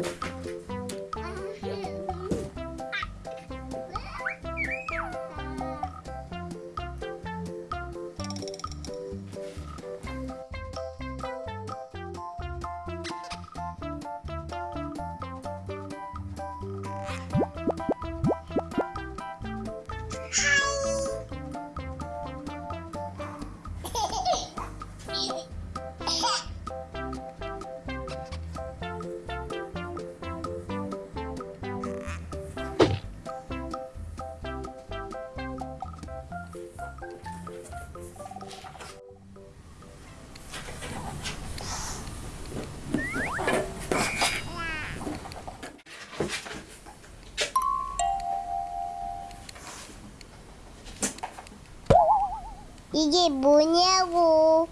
you 이게 뭐냐고.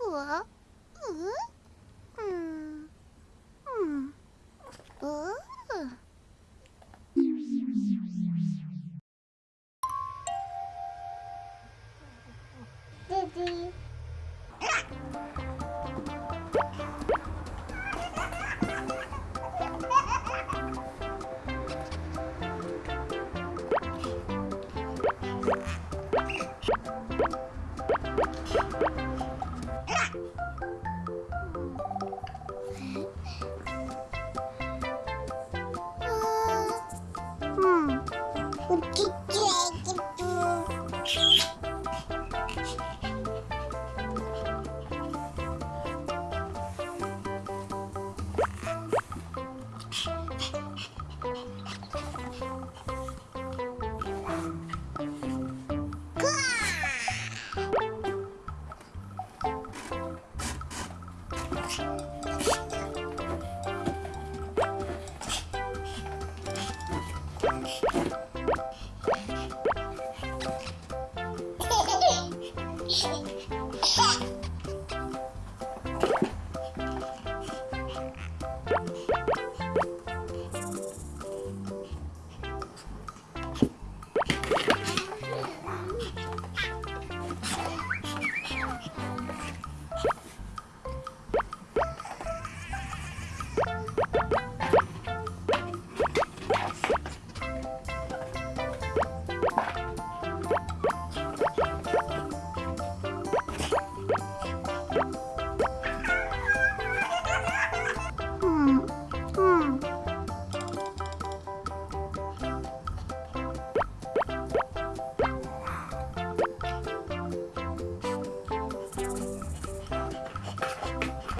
우와? 응? 음, Yeah.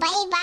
Bye-bye.